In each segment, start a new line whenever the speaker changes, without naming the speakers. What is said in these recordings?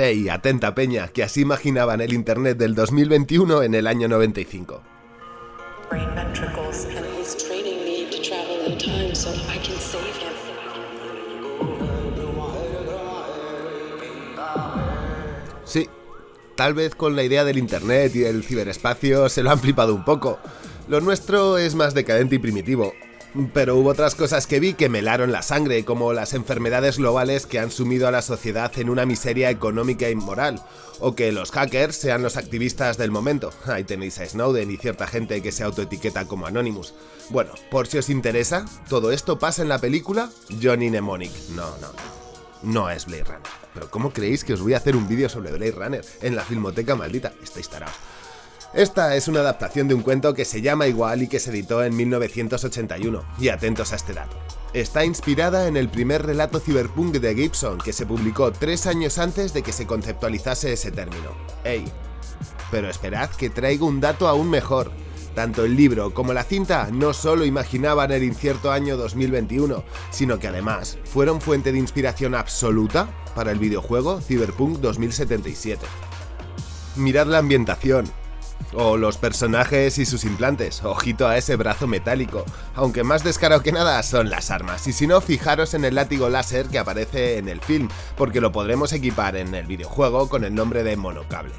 Hey, atenta peña, que así imaginaban el Internet del 2021 en el año 95.
brain ventricles and he's training me to travel in time so I can save him.
Sí, tal vez con la idea del Internet y del ciberespacio se lo han flipado un poco. Lo nuestro es más decadente y primitivo. Pero hubo otras cosas que vi que me helaron la sangre, como las enfermedades globales que han sumido a la sociedad en una miseria económica y moral, o que los hackers sean los activistas del momento. Ahí tenéis a Snowden y cierta gente que se autoetiqueta como Anonymous. Bueno, por si os interesa, todo esto pasa en la película Johnny Mnemonic. No, no, no es Blade Runner. Pero ¿cómo creéis que os voy a hacer un vídeo sobre Blade Runner en la filmoteca maldita? Estáis tarados. Esta es una adaptación de un cuento que se llama igual y que se editó en 1981, y atentos a este dato. Está inspirada en el primer relato cyberpunk de Gibson que se publicó tres años antes de que se conceptualizase ese término. ¡Ey! Pero esperad que traigo un dato aún mejor. Tanto el libro como la cinta no solo imaginaban el incierto año 2021, sino que además fueron fuente de inspiración absoluta para el videojuego Cyberpunk 2077. Mirad la ambientación, o los personajes y sus implantes, ojito a ese brazo metálico, aunque más descaro que nada son las armas, y si no, fijaros en el látigo láser que aparece en el film, porque lo podremos equipar en el videojuego con el nombre de monocable.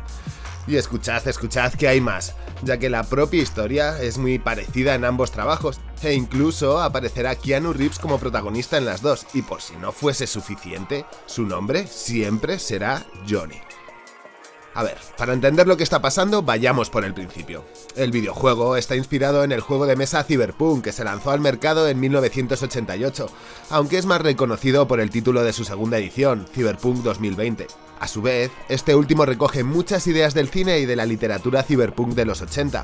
Y escuchad, escuchad que hay más, ya que la propia historia es muy parecida en ambos trabajos, e incluso aparecerá Keanu Reeves como protagonista en las dos, y por si no fuese suficiente, su nombre siempre será Johnny. A ver, para entender lo que está pasando, vayamos por el principio. El videojuego está inspirado en el juego de mesa Cyberpunk, que se lanzó al mercado en 1988, aunque es más reconocido por el título de su segunda edición, Cyberpunk 2020. A su vez, este último recoge muchas ideas del cine y de la literatura cyberpunk de los 80,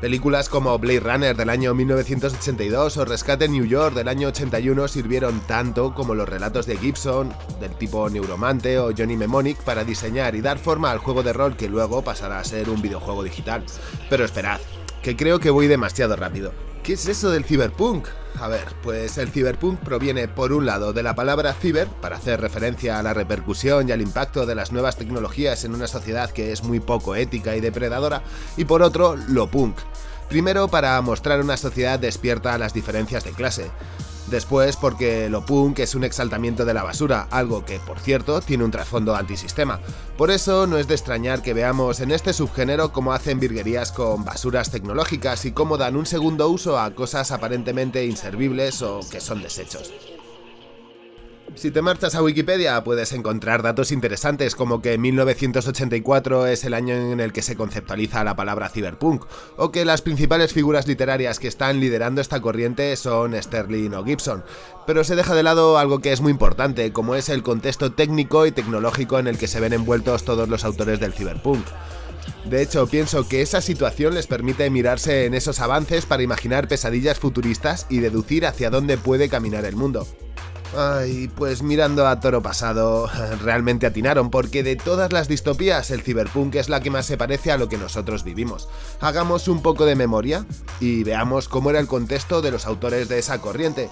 Películas como Blade Runner del año 1982 o Rescate en New York del año 81 sirvieron tanto como los relatos de Gibson, del tipo Neuromante o Johnny Mnemonic para diseñar y dar forma al juego de rol que luego pasará a ser un videojuego digital. Pero esperad, que creo que voy demasiado rápido. ¿Qué es eso del cyberpunk? A ver, pues el cyberpunk proviene por un lado de la palabra ciber, para hacer referencia a la repercusión y al impacto de las nuevas tecnologías en una sociedad que es muy poco ética y depredadora, y por otro, lo punk. Primero para mostrar una sociedad despierta a las diferencias de clase. Después porque lo punk es un exaltamiento de la basura, algo que, por cierto, tiene un trasfondo antisistema. Por eso no es de extrañar que veamos en este subgénero cómo hacen virguerías con basuras tecnológicas y cómo dan un segundo uso a cosas aparentemente inservibles o que son desechos. Si te marchas a Wikipedia puedes encontrar datos interesantes como que 1984 es el año en el que se conceptualiza la palabra cyberpunk, o que las principales figuras literarias que están liderando esta corriente son Sterling o Gibson, pero se deja de lado algo que es muy importante, como es el contexto técnico y tecnológico en el que se ven envueltos todos los autores del cyberpunk. De hecho, pienso que esa situación les permite mirarse en esos avances para imaginar pesadillas futuristas y deducir hacia dónde puede caminar el mundo. Ay, pues mirando a Toro Pasado, realmente atinaron, porque de todas las distopías, el ciberpunk es la que más se parece a lo que nosotros vivimos. Hagamos un poco de memoria y veamos cómo era el contexto de los autores de esa corriente.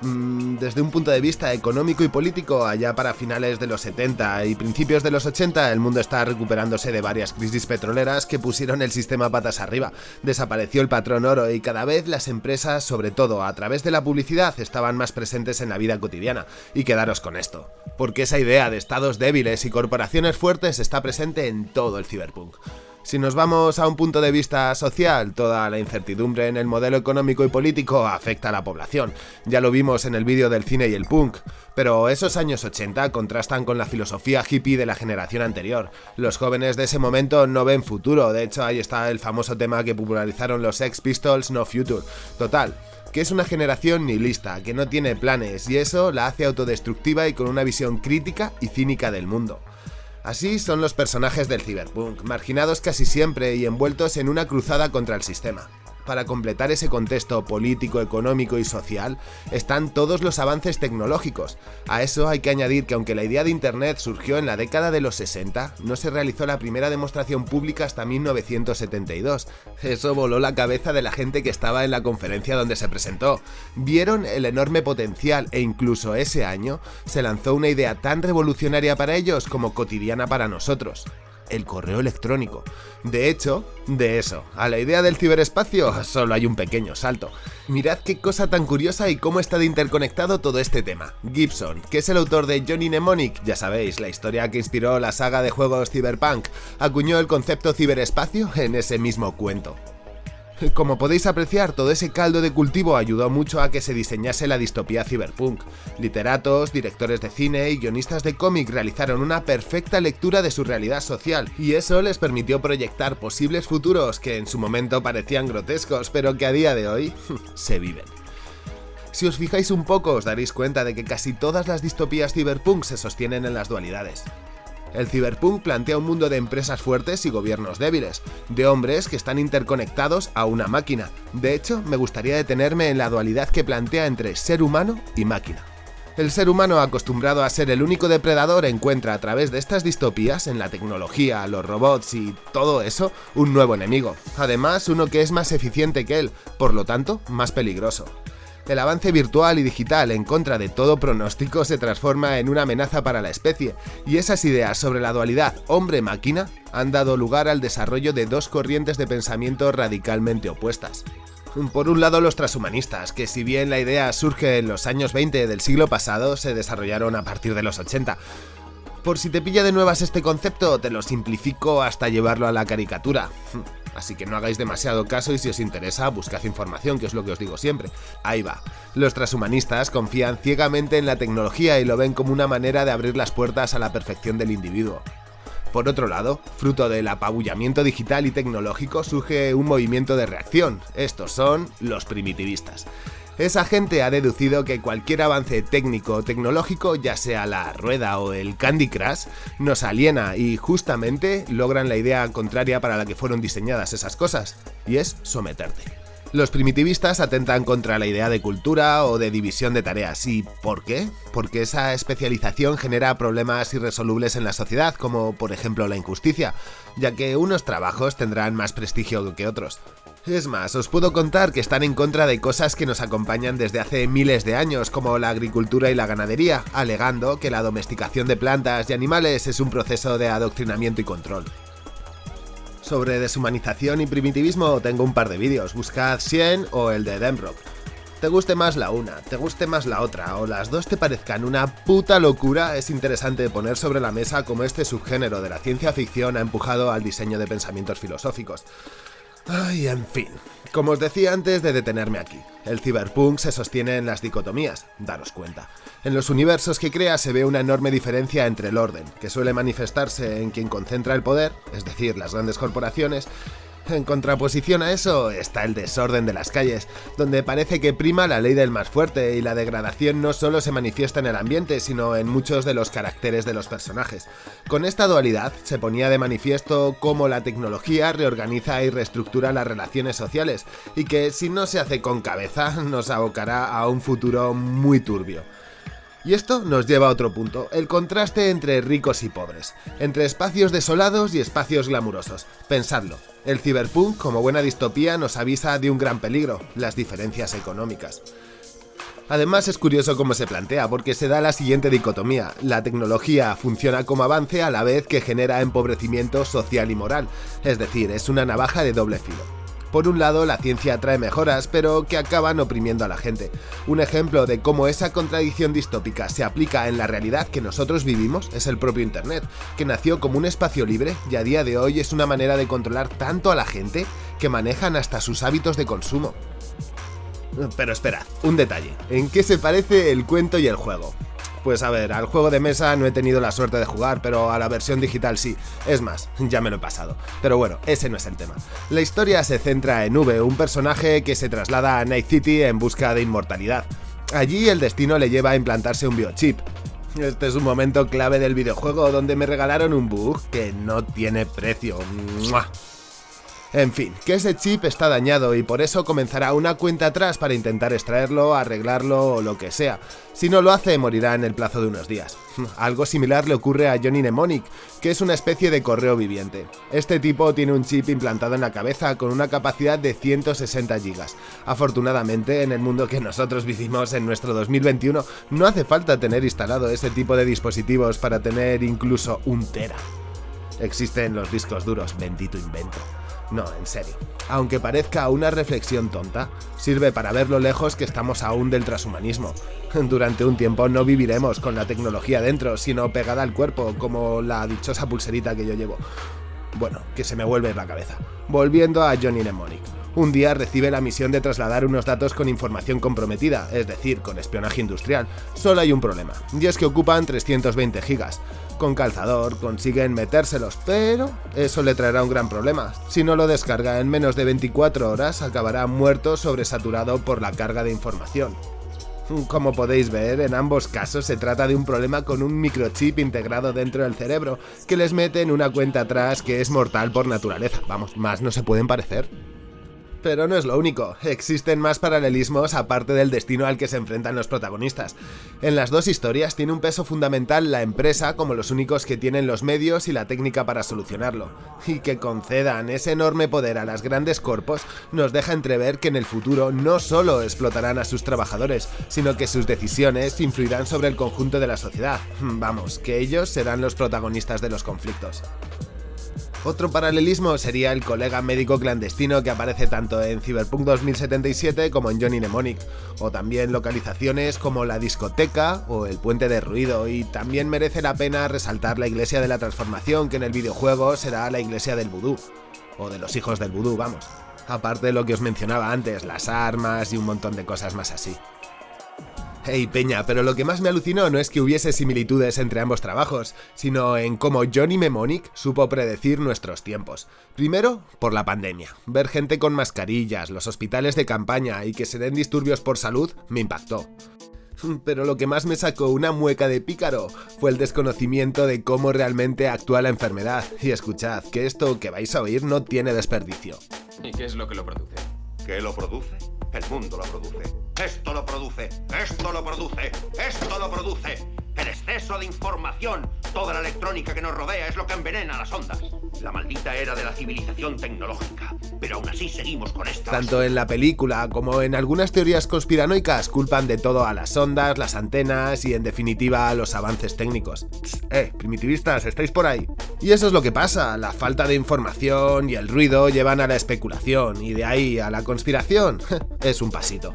Mm, desde un punto de vista económico y político, allá para finales de los 70 y principios de los 80, el mundo está recuperándose de varias crisis petroleras que pusieron el sistema patas arriba. Desapareció el patrón oro y cada vez las empresas, sobre todo a través de la publicidad, estaban más presentes en la vida cotidiana. Y quedaros con esto, porque esa idea de estados débiles y corporaciones fuertes está presente en todo el ciberpunk. Si nos vamos a un punto de vista social, toda la incertidumbre en el modelo económico y político afecta a la población. Ya lo vimos en el vídeo del cine y el punk. Pero esos años 80 contrastan con la filosofía hippie de la generación anterior. Los jóvenes de ese momento no ven futuro, de hecho ahí está el famoso tema que popularizaron los Sex Pistols No Future. Total, que es una generación nihilista, que no tiene planes, y eso la hace autodestructiva y con una visión crítica y cínica del mundo. Así son los personajes del cyberpunk, marginados casi siempre y envueltos en una cruzada contra el sistema. Para completar ese contexto político, económico y social, están todos los avances tecnológicos. A eso hay que añadir que aunque la idea de Internet surgió en la década de los 60, no se realizó la primera demostración pública hasta 1972. Eso voló la cabeza de la gente que estaba en la conferencia donde se presentó. Vieron el enorme potencial e incluso ese año se lanzó una idea tan revolucionaria para ellos como cotidiana para nosotros el correo electrónico. De hecho, de eso, a la idea del ciberespacio solo hay un pequeño salto. Mirad qué cosa tan curiosa y cómo está de interconectado todo este tema. Gibson, que es el autor de Johnny Mnemonic, ya sabéis, la historia que inspiró la saga de juegos Cyberpunk, acuñó el concepto ciberespacio en ese mismo cuento. Como podéis apreciar, todo ese caldo de cultivo ayudó mucho a que se diseñase la distopía cyberpunk. Literatos, directores de cine y guionistas de cómic realizaron una perfecta lectura de su realidad social, y eso les permitió proyectar posibles futuros que en su momento parecían grotescos, pero que a día de hoy se viven. Si os fijáis un poco os daréis cuenta de que casi todas las distopías cyberpunk se sostienen en las dualidades. El ciberpunk plantea un mundo de empresas fuertes y gobiernos débiles, de hombres que están interconectados a una máquina. De hecho, me gustaría detenerme en la dualidad que plantea entre ser humano y máquina. El ser humano acostumbrado a ser el único depredador encuentra a través de estas distopías, en la tecnología, los robots y todo eso, un nuevo enemigo. Además, uno que es más eficiente que él, por lo tanto, más peligroso. El avance virtual y digital en contra de todo pronóstico se transforma en una amenaza para la especie, y esas ideas sobre la dualidad hombre-máquina han dado lugar al desarrollo de dos corrientes de pensamiento radicalmente opuestas. Por un lado los transhumanistas, que si bien la idea surge en los años 20 del siglo pasado, se desarrollaron a partir de los 80. Por si te pilla de nuevas este concepto, te lo simplifico hasta llevarlo a la caricatura. Así que no hagáis demasiado caso y si os interesa, buscad información, que es lo que os digo siempre. Ahí va. Los transhumanistas confían ciegamente en la tecnología y lo ven como una manera de abrir las puertas a la perfección del individuo. Por otro lado, fruto del apabullamiento digital y tecnológico surge un movimiento de reacción. Estos son los primitivistas. Esa gente ha deducido que cualquier avance técnico o tecnológico, ya sea la rueda o el Candy Crush, nos aliena y justamente logran la idea contraria para la que fueron diseñadas esas cosas, y es someterte. Los primitivistas atentan contra la idea de cultura o de división de tareas. ¿Y por qué? Porque esa especialización genera problemas irresolubles en la sociedad, como por ejemplo la injusticia, ya que unos trabajos tendrán más prestigio que otros. Es más, os puedo contar que están en contra de cosas que nos acompañan desde hace miles de años, como la agricultura y la ganadería, alegando que la domesticación de plantas y animales es un proceso de adoctrinamiento y control. Sobre deshumanización y primitivismo tengo un par de vídeos, buscad Sien o el de Demrock. Te guste más la una, te guste más la otra, o las dos te parezcan una puta locura, es interesante poner sobre la mesa cómo este subgénero de la ciencia ficción ha empujado al diseño de pensamientos filosóficos. Ay, en fin. Como os decía antes de detenerme aquí, el cyberpunk se sostiene en las dicotomías, daros cuenta. En los universos que crea se ve una enorme diferencia entre el orden, que suele manifestarse en quien concentra el poder, es decir, las grandes corporaciones, en contraposición a eso está el desorden de las calles, donde parece que prima la ley del más fuerte y la degradación no solo se manifiesta en el ambiente, sino en muchos de los caracteres de los personajes. Con esta dualidad se ponía de manifiesto cómo la tecnología reorganiza y reestructura las relaciones sociales, y que si no se hace con cabeza nos abocará a un futuro muy turbio. Y esto nos lleva a otro punto, el contraste entre ricos y pobres, entre espacios desolados y espacios glamurosos. Pensadlo, el ciberpunk, como buena distopía, nos avisa de un gran peligro, las diferencias económicas. Además es curioso cómo se plantea, porque se da la siguiente dicotomía. La tecnología funciona como avance a la vez que genera empobrecimiento social y moral, es decir, es una navaja de doble filo. Por un lado, la ciencia trae mejoras, pero que acaban oprimiendo a la gente. Un ejemplo de cómo esa contradicción distópica se aplica en la realidad que nosotros vivimos es el propio Internet, que nació como un espacio libre y a día de hoy es una manera de controlar tanto a la gente que manejan hasta sus hábitos de consumo. Pero esperad, un detalle. ¿En qué se parece el cuento y el juego? Pues a ver, al juego de mesa no he tenido la suerte de jugar, pero a la versión digital sí. Es más, ya me lo he pasado. Pero bueno, ese no es el tema. La historia se centra en V, un personaje que se traslada a Night City en busca de inmortalidad. Allí el destino le lleva a implantarse un biochip, este es un momento clave del videojuego donde me regalaron un bug que no tiene precio. En fin, que ese chip está dañado y por eso comenzará una cuenta atrás para intentar extraerlo, arreglarlo o lo que sea. Si no lo hace, morirá en el plazo de unos días. Algo similar le ocurre a Johnny Mnemonic, que es una especie de correo viviente. Este tipo tiene un chip implantado en la cabeza con una capacidad de 160 GB. Afortunadamente, en el mundo que nosotros vivimos en nuestro 2021, no hace falta tener instalado ese tipo de dispositivos para tener incluso un tera. Existen los discos duros, bendito invento. No, en serio. Aunque parezca una reflexión tonta, sirve para ver lo lejos que estamos aún del transhumanismo. Durante un tiempo no viviremos con la tecnología dentro, sino pegada al cuerpo, como la dichosa pulserita que yo llevo. Bueno, que se me vuelve la cabeza. Volviendo a Johnny Mnemonic. Un día recibe la misión de trasladar unos datos con información comprometida, es decir, con espionaje industrial. Solo hay un problema, y es que ocupan 320 gigas. Con calzador consiguen metérselos, pero eso le traerá un gran problema. Si no lo descarga en menos de 24 horas, acabará muerto sobresaturado por la carga de información. Como podéis ver, en ambos casos se trata de un problema con un microchip integrado dentro del cerebro, que les mete en una cuenta atrás que es mortal por naturaleza. Vamos, más no se pueden parecer. Pero no es lo único, existen más paralelismos aparte del destino al que se enfrentan los protagonistas. En las dos historias tiene un peso fundamental la empresa como los únicos que tienen los medios y la técnica para solucionarlo. Y que concedan ese enorme poder a las grandes corpos nos deja entrever que en el futuro no solo explotarán a sus trabajadores, sino que sus decisiones influirán sobre el conjunto de la sociedad. Vamos, que ellos serán los protagonistas de los conflictos. Otro paralelismo sería el colega médico clandestino que aparece tanto en Cyberpunk 2077 como en Johnny Mnemonic, o también localizaciones como la discoteca o el puente de ruido, y también merece la pena resaltar la iglesia de la transformación que en el videojuego será la iglesia del vudú, o de los hijos del vudú, vamos. Aparte de lo que os mencionaba antes, las armas y un montón de cosas más así. Hey Peña, pero lo que más me alucinó no es que hubiese similitudes entre ambos trabajos, sino en cómo Johnny Mnemonic supo predecir nuestros tiempos. Primero, por la pandemia. Ver gente con mascarillas, los hospitales de campaña y que se den disturbios por salud me impactó. Pero lo que más me sacó una mueca de pícaro fue el desconocimiento de cómo realmente actúa la enfermedad. Y escuchad, que esto que vais a oír no tiene desperdicio.
¿Y qué es lo que lo produce?
¿Qué lo produce? El mundo lo produce. Esto lo produce. Esto lo produce. Esto lo produce. El exceso de información. Toda la electrónica que nos rodea es lo que envenena las ondas. La maldita era de la civilización tecnológica. Pero aún así seguimos con esta.
Tanto en la película como en algunas teorías conspiranoicas culpan de todo a las ondas, las antenas y en definitiva a los avances técnicos. eh, primitivistas, estáis por ahí. Y eso es lo que pasa, la falta de información y el ruido llevan a la especulación y de ahí a la conspiración es un pasito.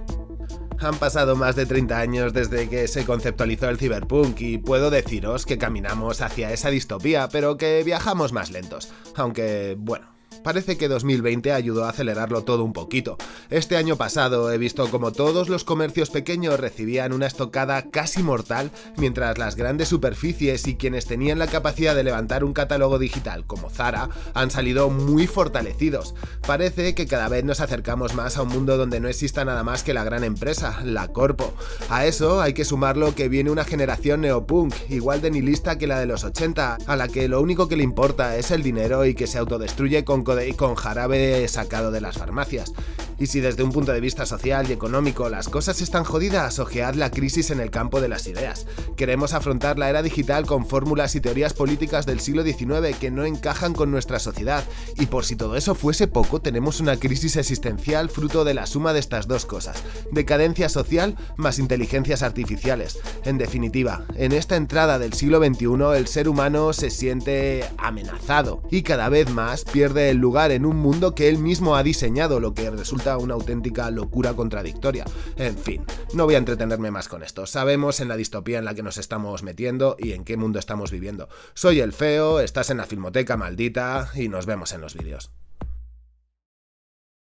Han pasado más de 30 años desde que se conceptualizó el cyberpunk y puedo deciros que caminamos hacia esa distopía, pero que viajamos más lentos. Aunque, bueno, Parece que 2020 ayudó a acelerarlo todo un poquito. Este año pasado he visto como todos los comercios pequeños recibían una estocada casi mortal, mientras las grandes superficies y quienes tenían la capacidad de levantar un catálogo digital como Zara han salido muy fortalecidos. Parece que cada vez nos acercamos más a un mundo donde no exista nada más que la gran empresa, la corpo. A eso hay que sumarlo que viene una generación neopunk, igual de nihilista que la de los 80, a la que lo único que le importa es el dinero y que se autodestruye con y con jarabe sacado de las farmacias. Y si desde un punto de vista social y económico las cosas están jodidas, ojead la crisis en el campo de las ideas. Queremos afrontar la era digital con fórmulas y teorías políticas del siglo XIX que no encajan con nuestra sociedad, y por si todo eso fuese poco, tenemos una crisis existencial fruto de la suma de estas dos cosas, decadencia social más inteligencias artificiales. En definitiva, en esta entrada del siglo XXI el ser humano se siente amenazado y cada vez más pierde el lugar en un mundo que él mismo ha diseñado, lo que una auténtica locura contradictoria. En fin, no voy a entretenerme más con esto. Sabemos en la distopía en la que nos estamos metiendo y en qué mundo estamos viviendo. Soy el feo, estás en la filmoteca maldita y nos vemos en los vídeos.